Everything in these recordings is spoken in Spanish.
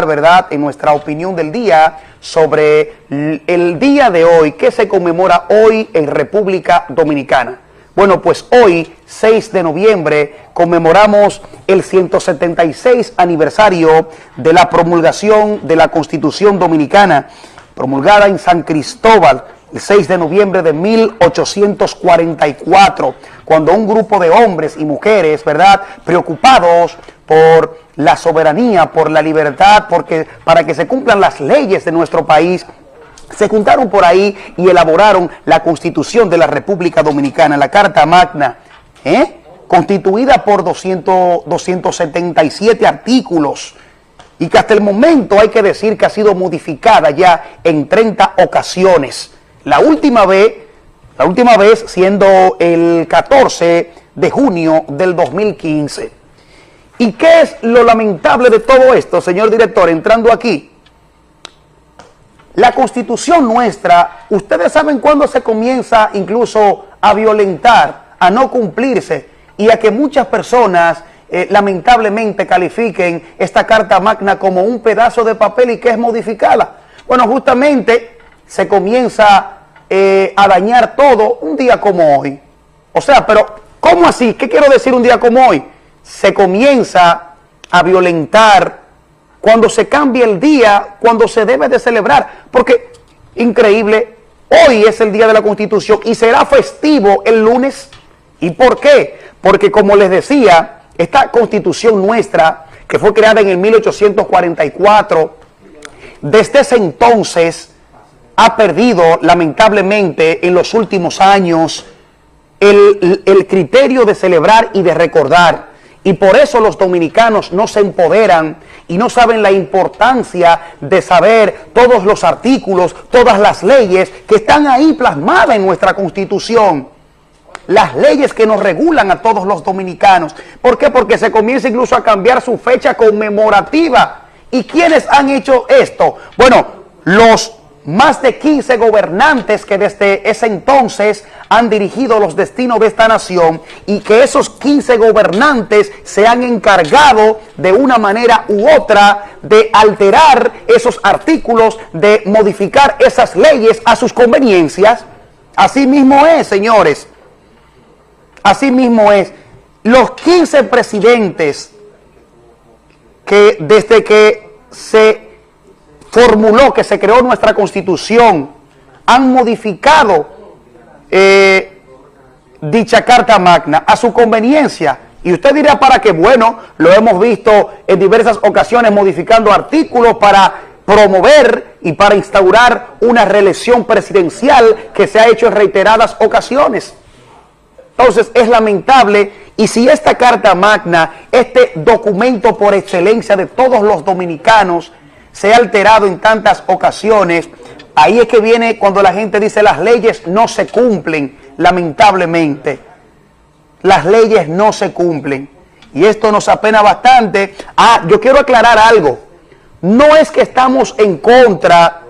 ¿verdad?, en nuestra opinión del día sobre el día de hoy, que se conmemora hoy en República Dominicana. Bueno, pues hoy, 6 de noviembre, conmemoramos el 176 aniversario de la promulgación de la Constitución Dominicana, promulgada en San Cristóbal, el 6 de noviembre de 1844, cuando un grupo de hombres y mujeres, ¿verdad?, preocupados por la soberanía, por la libertad, porque para que se cumplan las leyes de nuestro país, se juntaron por ahí y elaboraron la Constitución de la República Dominicana, la Carta Magna, ¿eh? constituida por 200, 277 artículos y que hasta el momento hay que decir que ha sido modificada ya en 30 ocasiones. La última vez, la última vez siendo el 14 de junio del 2015. ¿Y qué es lo lamentable de todo esto, señor director, entrando aquí? La constitución nuestra, ustedes saben cuándo se comienza incluso a violentar, a no cumplirse y a que muchas personas eh, lamentablemente califiquen esta carta magna como un pedazo de papel y que es modificada. Bueno, justamente se comienza eh, a dañar todo un día como hoy. O sea, pero ¿cómo así? ¿Qué quiero decir un día como hoy? Se comienza a violentar cuando se cambia el día, cuando se debe de celebrar. Porque, increíble, hoy es el día de la Constitución y será festivo el lunes. ¿Y por qué? Porque como les decía, esta Constitución nuestra, que fue creada en el 1844, desde ese entonces ha perdido lamentablemente en los últimos años el, el criterio de celebrar y de recordar. Y por eso los dominicanos no se empoderan y no saben la importancia de saber todos los artículos, todas las leyes que están ahí plasmadas en nuestra Constitución. Las leyes que nos regulan a todos los dominicanos. ¿Por qué? Porque se comienza incluso a cambiar su fecha conmemorativa. ¿Y quiénes han hecho esto? Bueno, los más de 15 gobernantes que desde ese entonces han dirigido los destinos de esta nación y que esos 15 gobernantes se han encargado de una manera u otra de alterar esos artículos, de modificar esas leyes a sus conveniencias. Así mismo es, señores. Así mismo es. Los 15 presidentes que desde que se formuló, que se creó nuestra constitución, han modificado eh, dicha carta magna a su conveniencia. Y usted dirá para qué, bueno, lo hemos visto en diversas ocasiones modificando artículos para promover y para instaurar una reelección presidencial que se ha hecho en reiteradas ocasiones. Entonces es lamentable y si esta carta magna, este documento por excelencia de todos los dominicanos, se ha alterado en tantas ocasiones, ahí es que viene cuando la gente dice las leyes no se cumplen, lamentablemente. Las leyes no se cumplen. Y esto nos apena bastante. Ah, yo quiero aclarar algo. No es que estamos en contra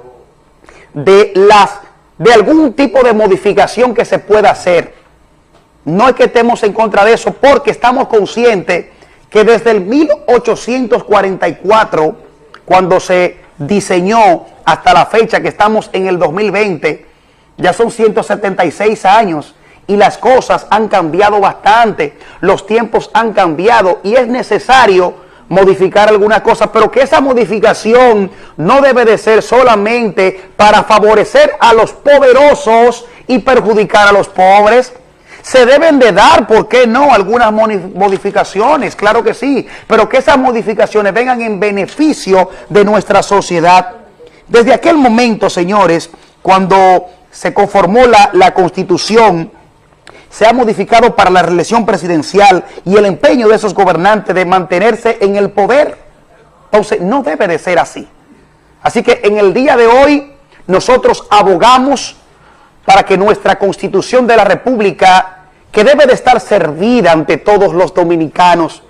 de las de algún tipo de modificación que se pueda hacer. No es que estemos en contra de eso, porque estamos conscientes que desde el 1844 cuando se diseñó hasta la fecha que estamos en el 2020, ya son 176 años y las cosas han cambiado bastante, los tiempos han cambiado y es necesario modificar algunas cosas, pero que esa modificación no debe de ser solamente para favorecer a los poderosos y perjudicar a los pobres, se deben de dar, ¿por qué no? Algunas modificaciones, claro que sí, pero que esas modificaciones vengan en beneficio de nuestra sociedad. Desde aquel momento, señores, cuando se conformó la, la Constitución, se ha modificado para la reelección presidencial y el empeño de esos gobernantes de mantenerse en el poder. Entonces, no debe de ser así. Así que en el día de hoy, nosotros abogamos para que nuestra Constitución de la República, que debe de estar servida ante todos los dominicanos,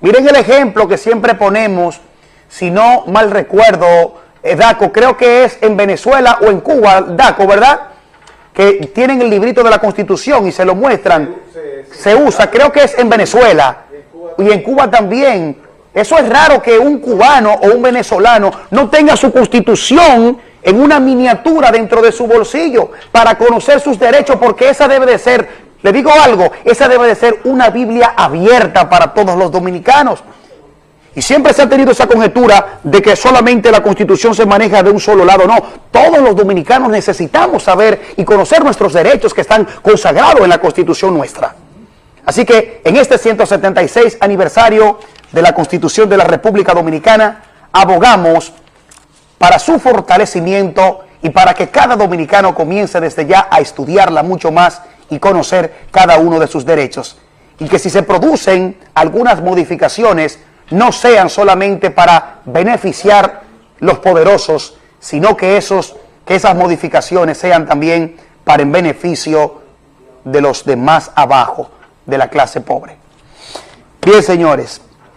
miren el ejemplo que siempre ponemos, si no mal recuerdo, eh, Daco, creo que es en Venezuela o en Cuba, Daco, ¿verdad? Que tienen el librito de la Constitución y se lo muestran, se usa, creo que es en Venezuela y en Cuba también, Eso es raro que un cubano o un venezolano no tenga su constitución en una miniatura dentro de su bolsillo para conocer sus derechos, porque esa debe de ser, le digo algo, esa debe de ser una Biblia abierta para todos los dominicanos. Y siempre se ha tenido esa conjetura de que solamente la Constitución se maneja de un solo lado. No, todos los dominicanos necesitamos saber y conocer nuestros derechos que están consagrados en la Constitución nuestra. Así que en este 176 aniversario de la Constitución de la República Dominicana, abogamos para su fortalecimiento y para que cada dominicano comience desde ya a estudiarla mucho más y conocer cada uno de sus derechos. Y que si se producen algunas modificaciones, no sean solamente para beneficiar los poderosos, sino que, esos, que esas modificaciones sean también para en beneficio de los de más abajo, de la clase pobre. Bien, señores,